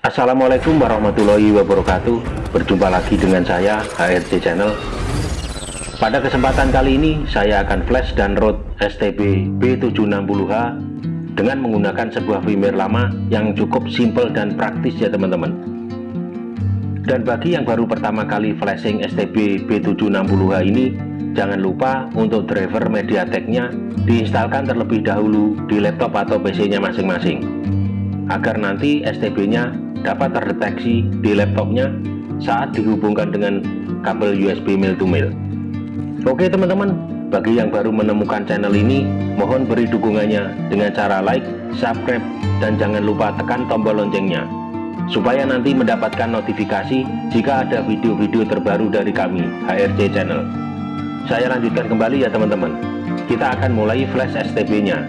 Assalamualaikum warahmatullahi wabarakatuh. Berjumpa lagi dengan saya HRC Channel. Pada kesempatan kali ini saya akan flash dan road STB B760H Dengan menggunakan sebuah firmware lama yang cukup simple dan praktis ya teman-teman. Dan bagi yang baru pertama kali flashing STB B760H ini Jangan lupa untuk driver MediaTek-nya diinstalkan terlebih dahulu di laptop atau PC-nya masing-masing agar nanti STB-nya dapat terdeteksi di laptopnya saat dihubungkan dengan kabel USB mil to mil oke teman-teman bagi yang baru menemukan channel ini mohon beri dukungannya dengan cara like subscribe dan jangan lupa tekan tombol loncengnya supaya nanti mendapatkan notifikasi jika ada video-video terbaru dari kami HRC channel. Saya lanjutkan kembali ya teman-teman. Kita akan mulai flash STB nya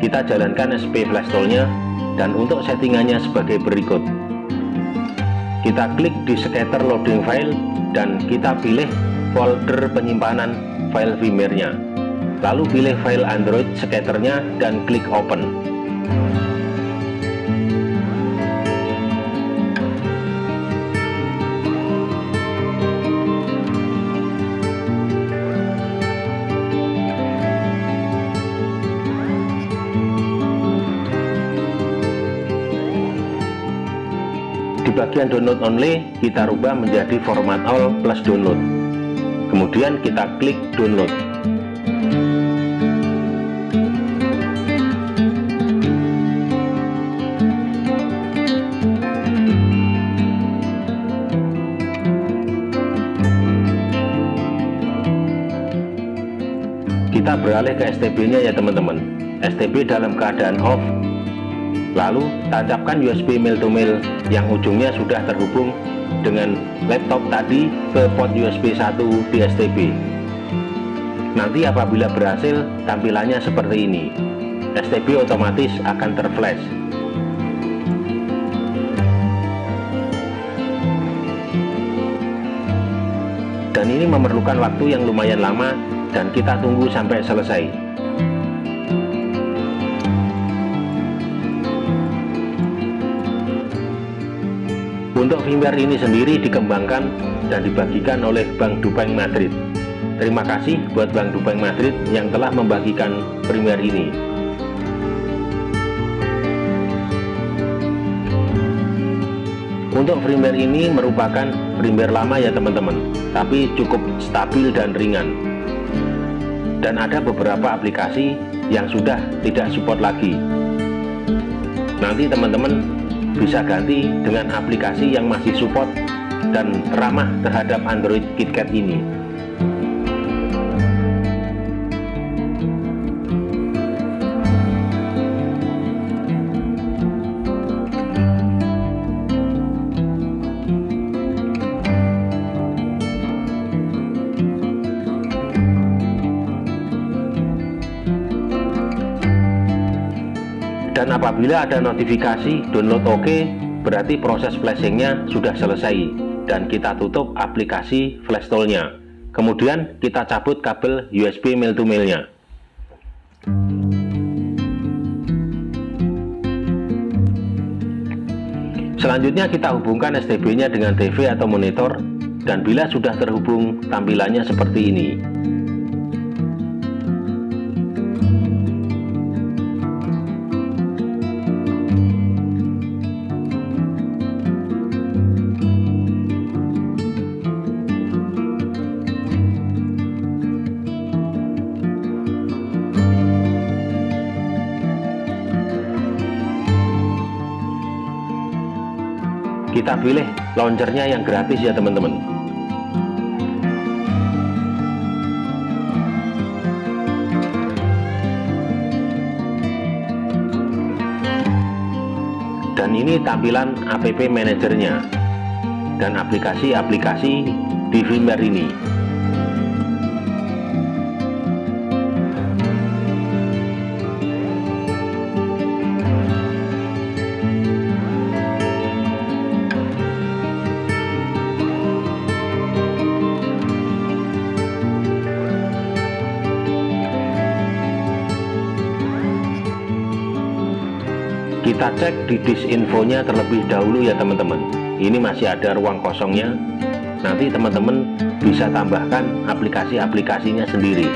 kita jalankan SP flash toolnya dan untuk settingannya sebagai berikut kita klik di scatter loading file dan kita pilih folder penyimpanan file firmware-nya lalu pilih file Android scatternya dan klik open di bagian download only kita rubah menjadi format all plus download. Kemudian kita klik download. Kita beralih ke STB nya ya teman-teman. STB dalam keadaan off lalu tancapkan USB mil to mil yang ujungnya sudah terhubung dengan laptop tadi ke port USB 1 di STB nanti apabila berhasil tampilannya seperti ini. STB otomatis akan terflash. Dan ini memerlukan waktu yang lumayan lama dan kita tunggu sampai selesai Untuk firmware ini sendiri dikembangkan dan dibagikan oleh Bank Dupeng Madrid. Terima kasih buat Bank Dupeng Madrid yang telah membagikan firmware ini. Untuk firmware ini merupakan firmware lama ya teman-teman, tapi cukup stabil dan ringan. Dan ada beberapa aplikasi yang sudah tidak support lagi. Nanti teman-teman bisa ganti dengan aplikasi yang masih support dan ramah terhadap Android KitKat ini dan apabila ada notifikasi download OK, berarti proses flashingnya sudah selesai. Dan kita tutup aplikasi flash toolnya kemudian kita cabut kabel USB mil to mailnya selanjutnya kita hubungkan STB nya dengan TV atau monitor. Dan bila sudah terhubung tampilannya seperti ini kita pilih launchernya yang gratis ya teman-teman. Dan ini tampilan app manajernya dan aplikasi-aplikasi di firmware ini kita cek di disk infonya terlebih dahulu ya teman-teman. Ini masih ada ruang kosongnya. Nanti teman-teman bisa tambahkan aplikasi-aplikasinya sendiri.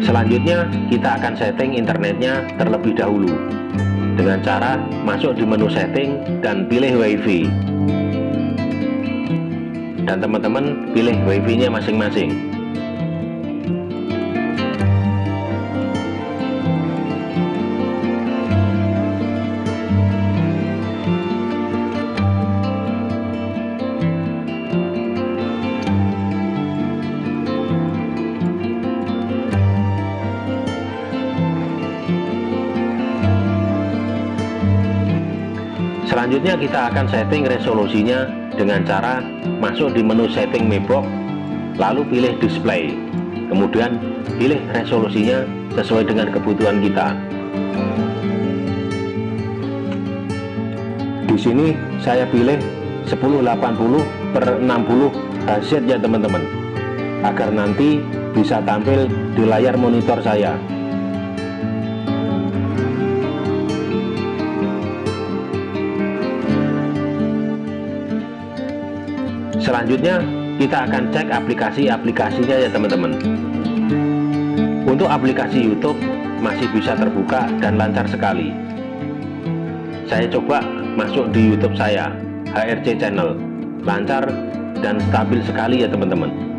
Selanjutnya kita akan setting internetnya terlebih dahulu. Dengan cara masuk di menu setting dan pilih wifi dan teman-teman pilih wifi nya masing-masing. Selanjutnya kita akan setting resolusinya dengan cara masuk di menu setting Mebox lalu pilih display. Kemudian pilih resolusinya sesuai dengan kebutuhan kita. Di sini saya pilih 1080 per 60 Hz ya teman-teman. Agar nanti bisa tampil di layar monitor saya selanjutnya kita akan cek aplikasi-aplikasinya ya teman-teman. Untuk aplikasi YouTube masih bisa terbuka dan lancar sekali. Saya coba masuk di YouTube saya HRC channel. Lancar dan stabil sekali ya teman-teman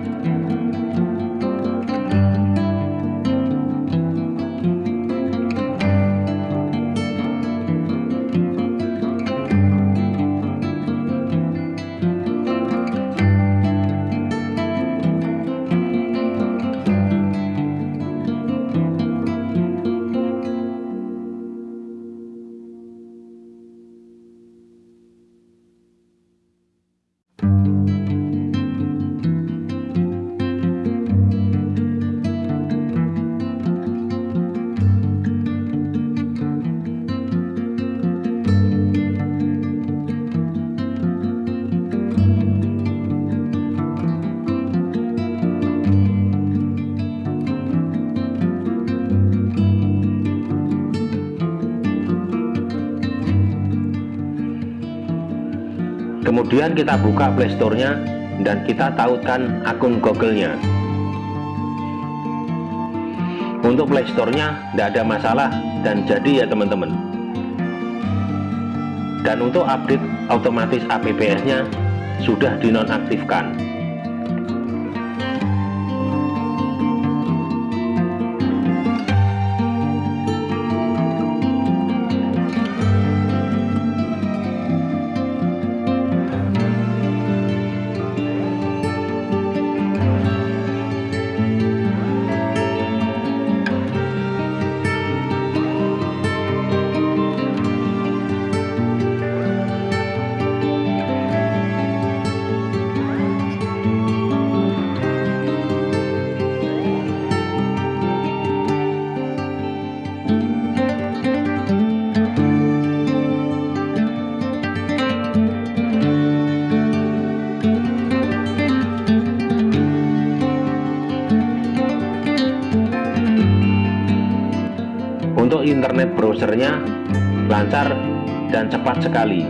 kemudian kita buka playstore-nya dan kita tautkan akun Google-nya. Untuk playstore-nya tidak ada masalah dan jadi ya teman-teman. Dan untuk update otomatis apps-nya sudah dinonaktifkan internet browsernya lancar dan cepat sekali.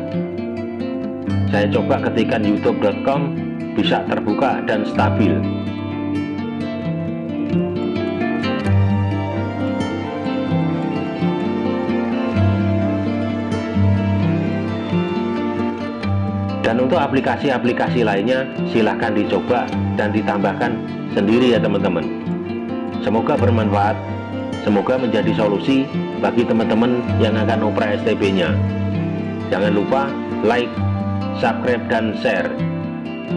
Saya coba ketikkan youtube.com bisa terbuka dan stabil. Dan untuk aplikasi-aplikasi lainnya silahkan dicoba dan ditambahkan sendiri ya teman-teman. Semoga bermanfaat Semoga menjadi solusi bagi teman-teman yang akan operasi STB-nya. Jangan lupa like, subscribe, dan share.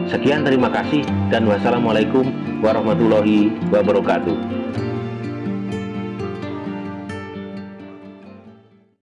Sekian terima kasih dan wassalamualaikum warahmatullahi wabarakatuh.